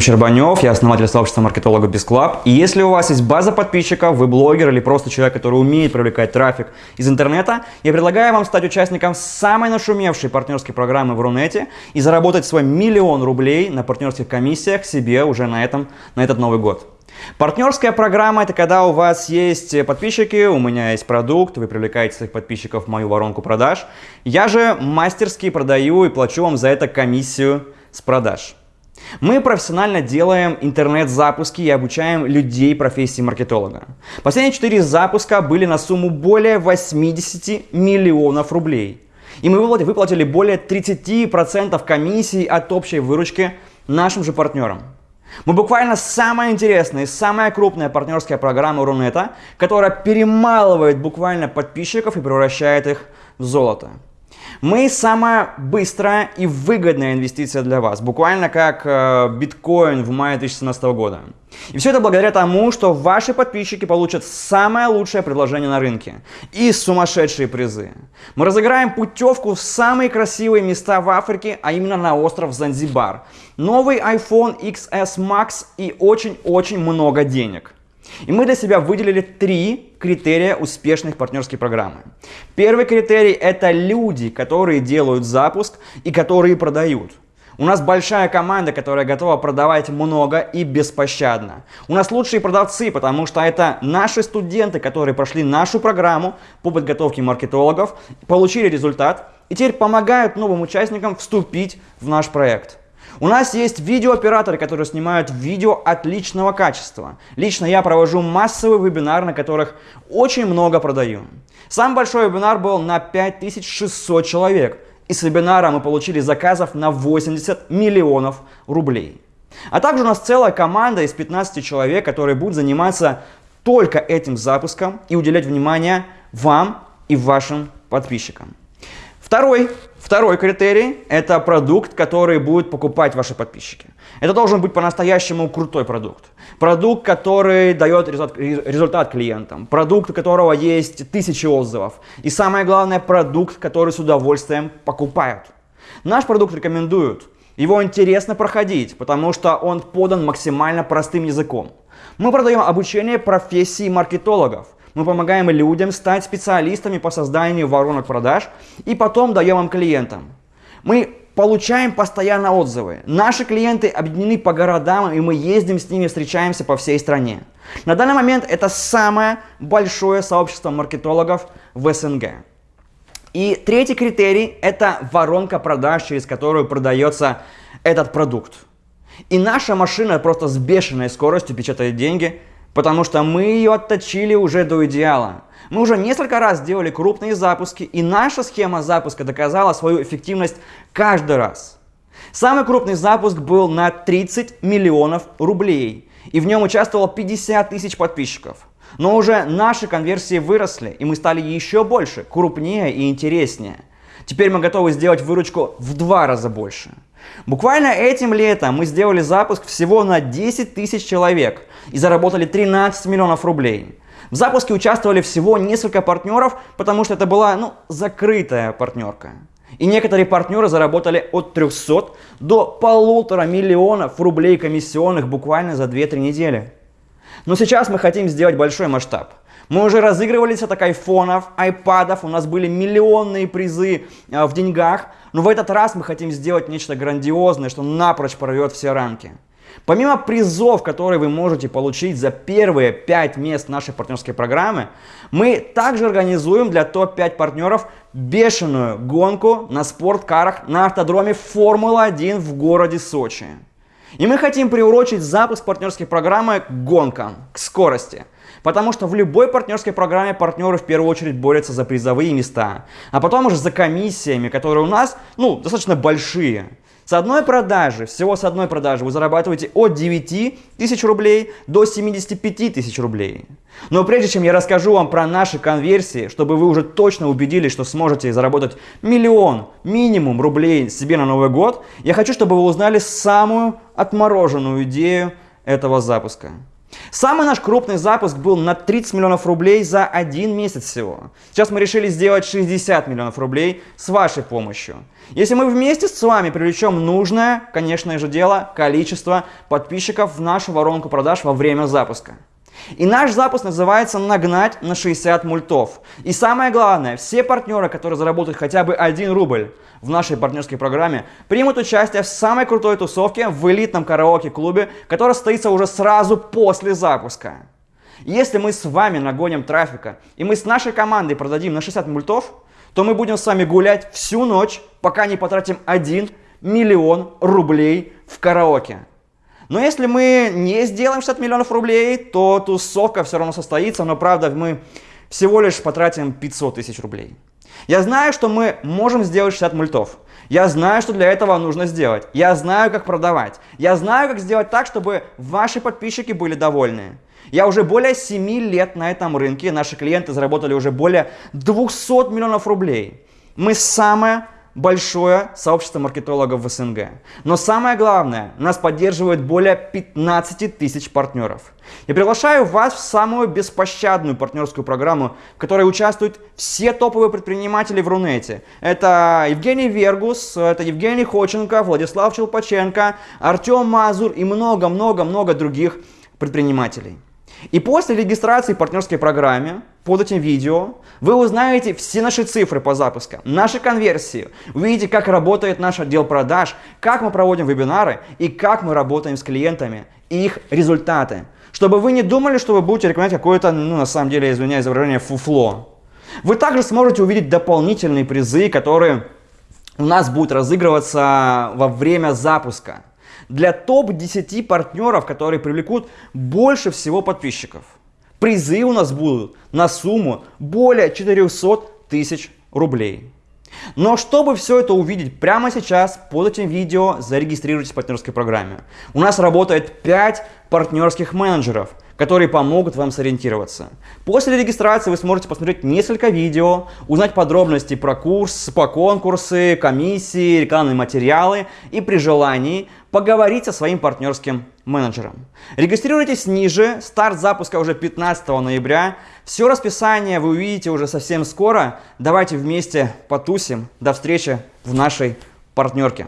Щербанев, я основатель сообщества маркетологов без клаб. И если у вас есть база подписчиков, вы блогер или просто человек, который умеет привлекать трафик из интернета, я предлагаю вам стать участником самой нашумевшей партнерской программы в Рунете и заработать свой миллион рублей на партнерских комиссиях себе уже на, этом, на этот Новый год. Партнерская программа – это когда у вас есть подписчики, у меня есть продукт, вы привлекаете своих подписчиков в мою воронку продаж. Я же мастерски продаю и плачу вам за это комиссию с продаж. Мы профессионально делаем интернет-запуски и обучаем людей профессии маркетолога. Последние 4 запуска были на сумму более 80 миллионов рублей. И мы выплатили более 30% комиссии от общей выручки нашим же партнерам. Мы буквально самая интересная и самая крупная партнерская программа Рунета, которая перемалывает буквально подписчиков и превращает их в золото. Мы самая быстрая и выгодная инвестиция для вас, буквально как э, биткоин в мае 2017 года. И все это благодаря тому, что ваши подписчики получат самое лучшее предложение на рынке и сумасшедшие призы. Мы разыграем путевку в самые красивые места в Африке, а именно на остров Занзибар. Новый iPhone XS Max и очень-очень много денег. И мы для себя выделили три критерия успешных партнерских программы. Первый критерий – это люди, которые делают запуск и которые продают. У нас большая команда, которая готова продавать много и беспощадно. У нас лучшие продавцы, потому что это наши студенты, которые прошли нашу программу по подготовке маркетологов, получили результат и теперь помогают новым участникам вступить в наш проект. У нас есть видеооператоры, которые снимают видео отличного качества. Лично я провожу массовый вебинар, на которых очень много продаю. Самый большой вебинар был на 5600 человек. И с вебинара мы получили заказов на 80 миллионов рублей. А также у нас целая команда из 15 человек, которые будут заниматься только этим запуском и уделять внимание вам и вашим подписчикам. Второй Второй критерий – это продукт, который будут покупать ваши подписчики. Это должен быть по-настоящему крутой продукт. Продукт, который дает результат, результат клиентам. Продукт, у которого есть тысячи отзывов. И самое главное, продукт, который с удовольствием покупают. Наш продукт рекомендуют. Его интересно проходить, потому что он подан максимально простым языком. Мы продаем обучение профессии маркетологов – мы помогаем людям стать специалистами по созданию воронок продаж и потом даем им клиентам. Мы получаем постоянно отзывы. Наши клиенты объединены по городам, и мы ездим с ними, встречаемся по всей стране. На данный момент это самое большое сообщество маркетологов в СНГ. И третий критерий – это воронка продаж, через которую продается этот продукт. И наша машина просто с бешеной скоростью печатает деньги – потому что мы ее отточили уже до идеала. Мы уже несколько раз делали крупные запуски, и наша схема запуска доказала свою эффективность каждый раз. Самый крупный запуск был на 30 миллионов рублей, и в нем участвовало 50 тысяч подписчиков. Но уже наши конверсии выросли, и мы стали еще больше, крупнее и интереснее. Теперь мы готовы сделать выручку в два раза больше. Буквально этим летом мы сделали запуск всего на 10 тысяч человек и заработали 13 миллионов рублей. В запуске участвовали всего несколько партнеров, потому что это была ну, закрытая партнерка. И некоторые партнеры заработали от 300 до полутора миллионов рублей комиссионных буквально за 2-3 недели. Но сейчас мы хотим сделать большой масштаб. Мы уже разыгрывались от айфонов, айпадов, у нас были миллионные призы э, в деньгах, но в этот раз мы хотим сделать нечто грандиозное, что напрочь прорвет все рамки. Помимо призов, которые вы можете получить за первые 5 мест нашей партнерской программы, мы также организуем для топ-5 партнеров бешеную гонку на спорткарах на автодроме Формула-1 в городе Сочи. И мы хотим приурочить запуск партнерской программы к гонкам, к скорости – Потому что в любой партнерской программе партнеры в первую очередь борются за призовые места, а потом уже за комиссиями, которые у нас ну, достаточно большие. С одной продажи, всего с одной продажи вы зарабатываете от 9 тысяч рублей до 75 тысяч рублей. Но прежде чем я расскажу вам про наши конверсии, чтобы вы уже точно убедились, что сможете заработать миллион минимум рублей себе на Новый год, я хочу, чтобы вы узнали самую отмороженную идею этого запуска. Самый наш крупный запуск был на 30 миллионов рублей за один месяц всего. Сейчас мы решили сделать 60 миллионов рублей с вашей помощью. Если мы вместе с вами привлечем нужное, конечно же дело, количество подписчиков в нашу воронку продаж во время запуска. И наш запуск называется «Нагнать на 60 мультов». И самое главное, все партнеры, которые заработают хотя бы 1 рубль в нашей партнерской программе, примут участие в самой крутой тусовке в элитном караоке-клубе, который состоится уже сразу после запуска. Если мы с вами нагоним трафика, и мы с нашей командой продадим на 60 мультов, то мы будем с вами гулять всю ночь, пока не потратим 1 миллион рублей в караоке. Но если мы не сделаем 60 миллионов рублей, то тусовка все равно состоится, но правда мы всего лишь потратим 500 тысяч рублей. Я знаю, что мы можем сделать 60 мультов. Я знаю, что для этого нужно сделать. Я знаю, как продавать. Я знаю, как сделать так, чтобы ваши подписчики были довольны. Я уже более 7 лет на этом рынке, наши клиенты заработали уже более 200 миллионов рублей. Мы самая большое сообщество маркетологов в СНГ. Но самое главное, нас поддерживает более 15 тысяч партнеров. Я приглашаю вас в самую беспощадную партнерскую программу, в которой участвуют все топовые предприниматели в Рунете. Это Евгений Вергус, это Евгений Ходченко, Владислав Челпаченко, Артем Мазур и много-много-много других предпринимателей. И после регистрации в партнерской программе под этим видео вы узнаете все наши цифры по запускам, наши конверсии, увидите, как работает наш отдел продаж, как мы проводим вебинары и как мы работаем с клиентами и их результаты. Чтобы вы не думали, что вы будете рекомендовать какое-то, ну на самом деле, извиняюсь за выражение, фуфло. Вы также сможете увидеть дополнительные призы, которые у нас будут разыгрываться во время запуска для топ-10 партнеров, которые привлекут больше всего подписчиков. Призы у нас будут на сумму более 400 тысяч рублей. Но чтобы все это увидеть прямо сейчас, под этим видео зарегистрируйтесь в партнерской программе. У нас работает 5 партнерских менеджеров, которые помогут вам сориентироваться. После регистрации вы сможете посмотреть несколько видео, узнать подробности про курс, по конкурсы, комиссии, рекламные материалы и при желании поговорить со своим партнерским менеджером. Регистрируйтесь ниже, старт запуска уже 15 ноября. Все расписание вы увидите уже совсем скоро. Давайте вместе потусим. До встречи в нашей партнерке.